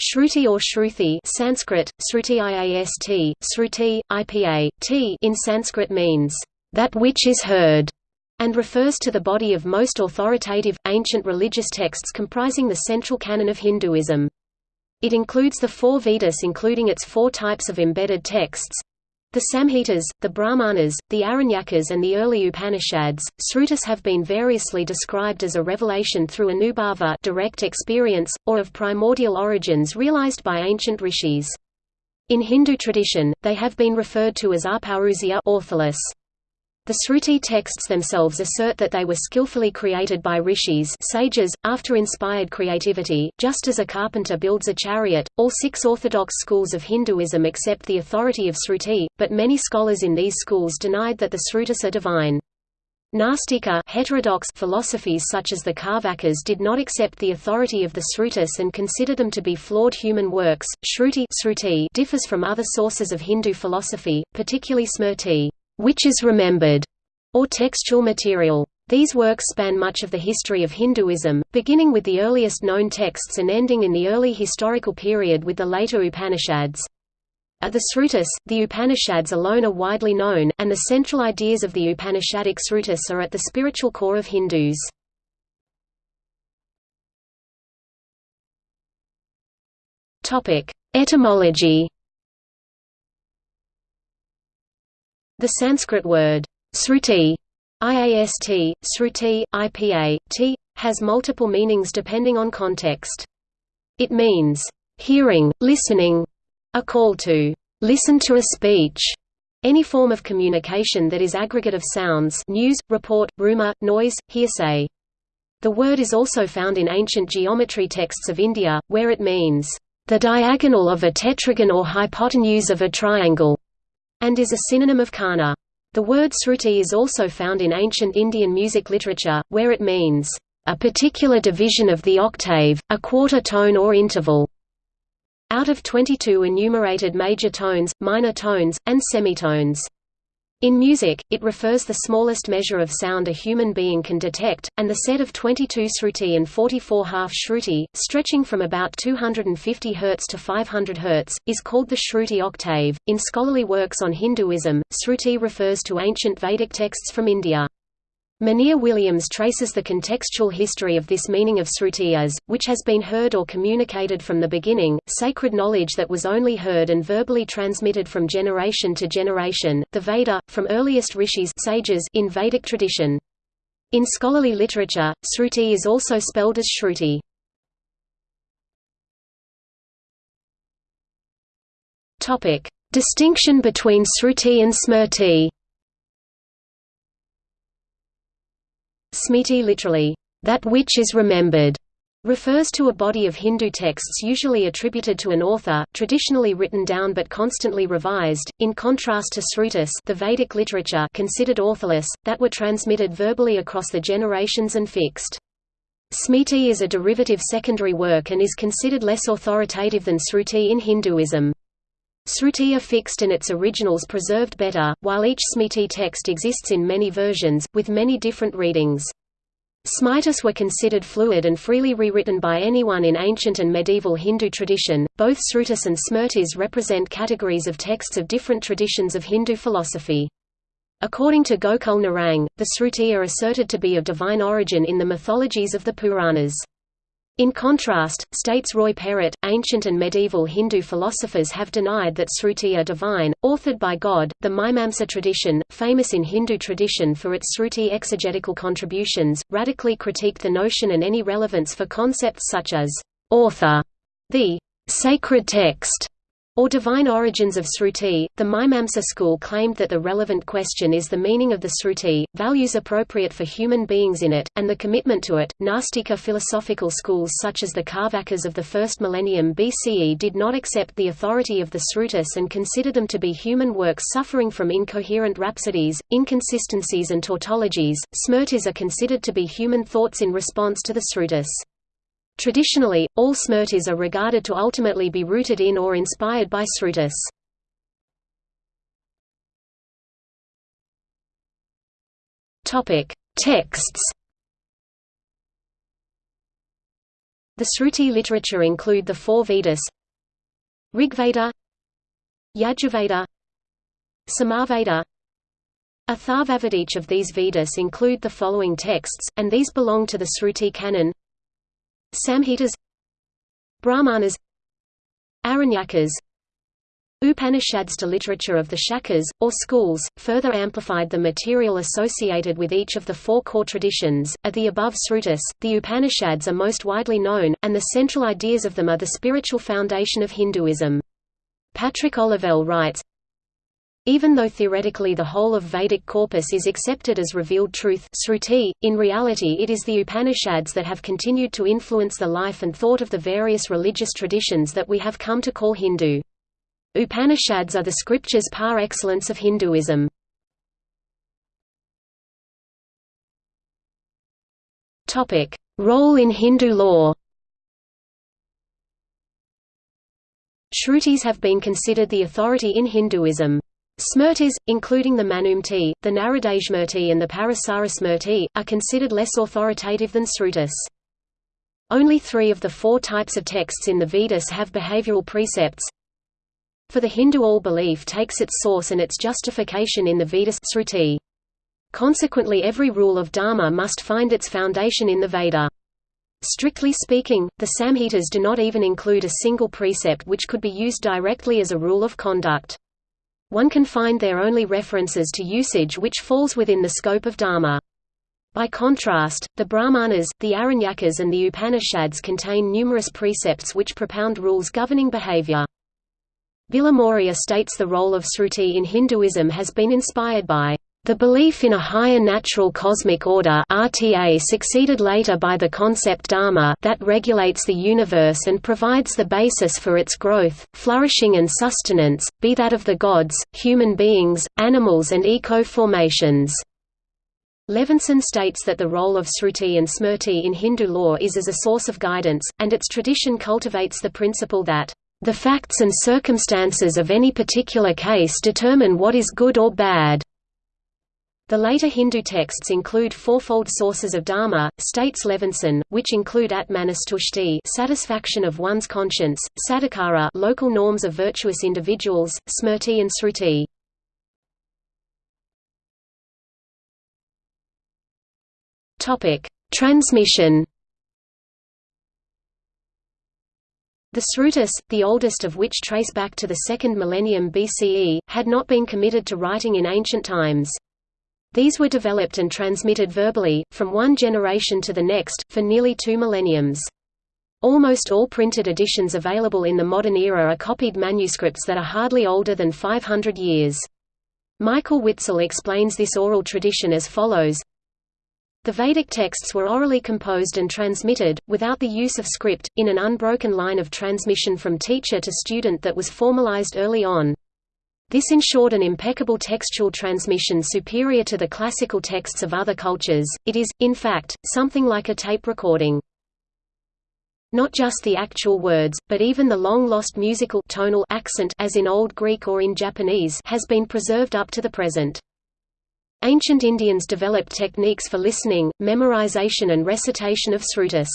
Shruti or Shruti Sanskrit, Sruti Iast, Sruti, IPA, t in Sanskrit means, "...that which is heard", and refers to the body of most authoritative, ancient religious texts comprising the central canon of Hinduism. It includes the four Vedas including its four types of embedded texts, the Samhitas, the Brahmanas, the Aranyakas and the early Upanishads, Srutis have been variously described as a revelation through anubhava direct experience, or of primordial origins realized by ancient rishis. In Hindu tradition, they have been referred to as apaurusya ortholos. The Sruti texts themselves assert that they were skillfully created by rishis sages, after inspired creativity, just as a carpenter builds a chariot. All six orthodox schools of Hinduism accept the authority of Sruti, but many scholars in these schools denied that the Srutis are divine. Nastika heterodox philosophies such as the Carvakas did not accept the authority of the Srutis and consider them to be flawed human works. Shruti, differs from other sources of Hindu philosophy, particularly Smrti which is remembered, or textual material. These works span much of the history of Hinduism, beginning with the earliest known texts and ending in the early historical period with the later Upanishads. At the Srutis, the Upanishads alone are widely known, and the central ideas of the Upanishadic Srutis are at the spiritual core of Hindus. Etymology The Sanskrit word, sruti, iast, sruti, ipa, t, has multiple meanings depending on context. It means, hearing, listening, a call to listen to a speech, any form of communication that is aggregate of sounds news, report, rumor, noise, hearsay. The word is also found in ancient geometry texts of India, where it means, the diagonal of a tetragon or hypotenuse of a triangle and is a synonym of kana. The word sruti is also found in ancient Indian music literature, where it means, a particular division of the octave, a quarter tone or interval. Out of 22 enumerated major tones, minor tones, and semitones. In music, it refers the smallest measure of sound a human being can detect, and the set of 22 sruti and 44 half shruti, stretching from about 250 Hz to 500 Hz, is called the shruti octave. In scholarly works on Hinduism, sruti refers to ancient Vedic texts from India. Monier Williams traces the contextual history of this meaning of sruti as, which has been heard or communicated from the beginning, sacred knowledge that was only heard and verbally transmitted from generation to generation, the Veda, from earliest rishis sages in Vedic tradition. In scholarly literature, sruti is also spelled as shruti. Distinction between sruti and smrti Smriti literally, that which is remembered, refers to a body of Hindu texts usually attributed to an author, traditionally written down but constantly revised, in contrast to Srutis the Vedic literature considered authorless, that were transmitted verbally across the generations and fixed. Smriti is a derivative secondary work and is considered less authoritative than Sruti in Hinduism. Sruti are fixed and its originals preserved better, while each Smriti text exists in many versions, with many different readings. Smritis were considered fluid and freely rewritten by anyone in ancient and medieval Hindu tradition. Both Srutis and Smritis represent categories of texts of different traditions of Hindu philosophy. According to Gokul Narang, the Sruti are asserted to be of divine origin in the mythologies of the Puranas. In contrast, states Roy Perrett, ancient and medieval Hindu philosophers have denied that Sruti are divine, authored by God. The Mimamsa tradition, famous in Hindu tradition for its Sruti exegetical contributions, radically critiqued the notion and any relevance for concepts such as author, the sacred text, or divine origins of Sruti, the Mimamsa school claimed that the relevant question is the meaning of the Sruti, values appropriate for human beings in it, and the commitment to it. Nastika philosophical schools such as the Carvakas of the first millennium BCE did not accept the authority of the Srutis and consider them to be human works suffering from incoherent rhapsodies, inconsistencies, and tautologies. Smrtis are considered to be human thoughts in response to the Srutis. Traditionally, all smrtis are regarded to ultimately be rooted in or inspired by srutis. Texts. The Sruti literature include the four Vedas Rigveda Yajurveda Samaveda Atharvaveda Each of these Vedas include the following texts, and these belong to the Sruti canon Samhitas Brahmanas Aranyakas Upanishads to literature of the Shakhas, or schools, further amplified the material associated with each of the four core traditions. Of the above Srutis, the Upanishads are most widely known, and the central ideas of them are the spiritual foundation of Hinduism. Patrick Olivelle writes, even though theoretically the whole of Vedic corpus is accepted as revealed truth Sruti, in reality it is the Upanishads that have continued to influence the life and thought of the various religious traditions that we have come to call Hindu. Upanishads are the scriptures par excellence of Hinduism. Role in Hindu law Shrutis have been considered the authority in Hinduism. Smrtis, including the Manusmrti, the Naradasmrti and the Parasarasmrti, are considered less authoritative than Srutis. Only three of the four types of texts in the Vedas have behavioral precepts. For the Hindu all belief takes its source and its justification in the Vedas Sruti. Consequently every rule of Dharma must find its foundation in the Veda. Strictly speaking, the Samhitas do not even include a single precept which could be used directly as a rule of conduct. One can find there only references to usage which falls within the scope of Dharma. By contrast, the Brahmanas, the Aranyakas and the Upanishads contain numerous precepts which propound rules governing behavior. Bilimoria states the role of Sruti in Hinduism has been inspired by the belief in a higher natural cosmic order RTA succeeded later by the concept dharma that regulates the universe and provides the basis for its growth, flourishing and sustenance, be that of the gods, human beings, animals and eco-formations. Levinson states that the role of Sruti and Smrti in Hindu law is as a source of guidance, and its tradition cultivates the principle that the facts and circumstances of any particular case determine what is good or bad. The later Hindu texts include fourfold sources of dharma, states Levinson, which include atmanastushti satisfaction of one's conscience, sadachara local norms of virtuous individuals, smrti and sruti. Transmission. The Srutis, the oldest of which trace back to the second millennium BCE, had not been committed to writing in ancient times. These were developed and transmitted verbally, from one generation to the next, for nearly two millenniums. Almost all printed editions available in the modern era are copied manuscripts that are hardly older than 500 years. Michael Witzel explains this oral tradition as follows The Vedic texts were orally composed and transmitted, without the use of script, in an unbroken line of transmission from teacher to student that was formalized early on. This ensured an impeccable textual transmission superior to the classical texts of other cultures. It is, in fact, something like a tape recording. Not just the actual words, but even the long-lost musical tonal accent as in Old Greek or in Japanese has been preserved up to the present. Ancient Indians developed techniques for listening, memorization and recitation of srutis.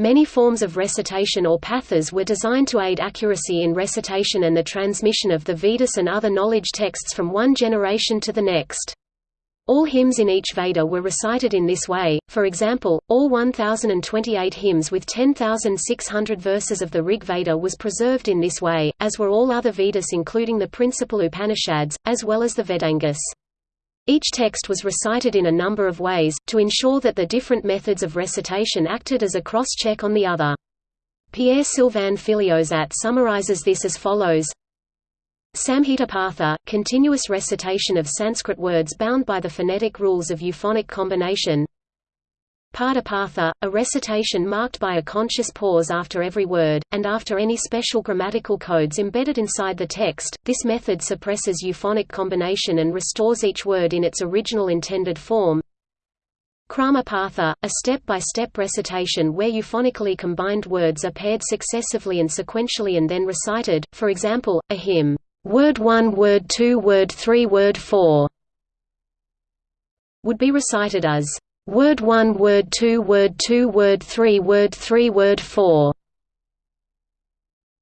Many forms of recitation or pathas were designed to aid accuracy in recitation and the transmission of the Vedas and other knowledge texts from one generation to the next. All hymns in each Veda were recited in this way, for example, all 1028 hymns with 10,600 verses of the Rig Veda was preserved in this way, as were all other Vedas including the principal Upanishads, as well as the Vedangas. Each text was recited in a number of ways, to ensure that the different methods of recitation acted as a cross-check on the other. Pierre-Sylvain Filliozat summarizes this as follows Samhita Patha, continuous recitation of Sanskrit words bound by the phonetic rules of euphonic combination Padapatha, a recitation marked by a conscious pause after every word, and after any special grammatical codes embedded inside the text. This method suppresses euphonic combination and restores each word in its original intended form. Kramapatha, a step-by-step -step recitation where euphonically combined words are paired successively and sequentially and then recited, for example, a hymn, word 1 word 2 word 3 word 4, would be recited as Word 1 Word 2 Word 2 Word 3 Word 3 Word 4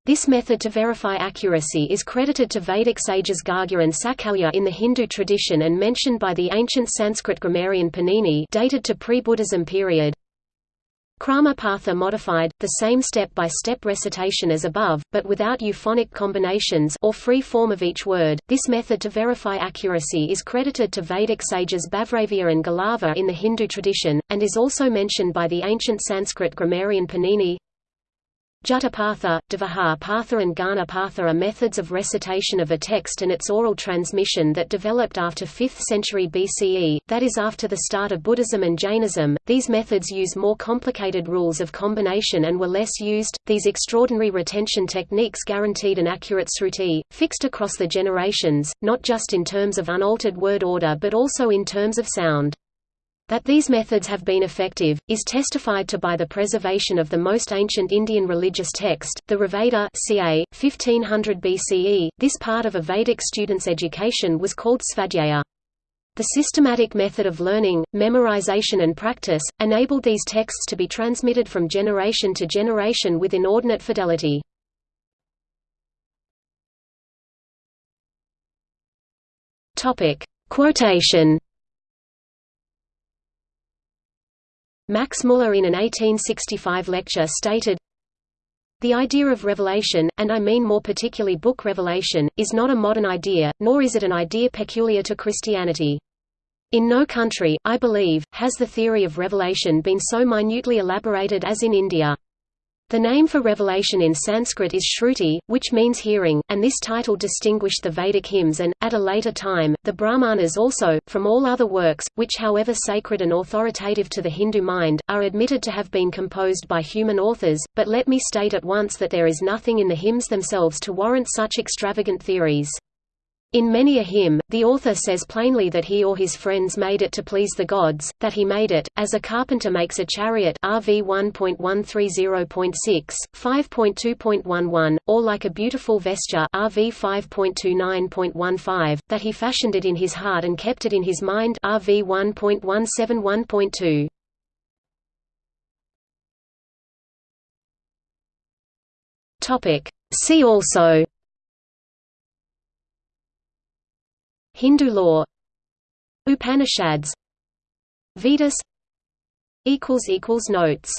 This method to verify accuracy is credited to Vedic sages Gargya and Sakalya in the Hindu tradition and mentioned by the ancient Sanskrit grammarian Panini dated to pre-Buddhism period. Krama-Patha modified, the same step-by-step -step recitation as above, but without euphonic combinations or free form of each word. This method to verify accuracy is credited to Vedic sages Babhravya and Galava in the Hindu tradition, and is also mentioned by the ancient Sanskrit grammarian Panini. Jatapatha, Partha and Ghana Patha are methods of recitation of a text and its oral transmission that developed after 5th century BCE, that is after the start of Buddhism and Jainism. These methods use more complicated rules of combination and were less used. These extraordinary retention techniques guaranteed an accurate sruti, fixed across the generations, not just in terms of unaltered word order but also in terms of sound. That these methods have been effective, is testified to by the preservation of the most ancient Indian religious text, the Rigveda ca. 1500 BCE. This part of a Vedic student's education was called Svadhyaya. The systematic method of learning, memorization and practice, enabled these texts to be transmitted from generation to generation with inordinate fidelity. Quotation Max Muller in an 1865 lecture stated, The idea of revelation, and I mean more particularly book revelation, is not a modern idea, nor is it an idea peculiar to Christianity. In no country, I believe, has the theory of revelation been so minutely elaborated as in India. The name for revelation in Sanskrit is Shruti, which means hearing, and this title distinguished the Vedic hymns and, at a later time, the Brahmanas also, from all other works, which however sacred and authoritative to the Hindu mind, are admitted to have been composed by human authors, but let me state at once that there is nothing in the hymns themselves to warrant such extravagant theories. In many a hymn, the author says plainly that he or his friends made it to please the gods, that he made it, as a carpenter makes a chariot RV 1.130.6, 5.2.11, or like a beautiful vesture RV 5.29.15, that he fashioned it in his heart and kept it in his mind RV 1.171.2. See also Hindu law Upanishads Vedas Notes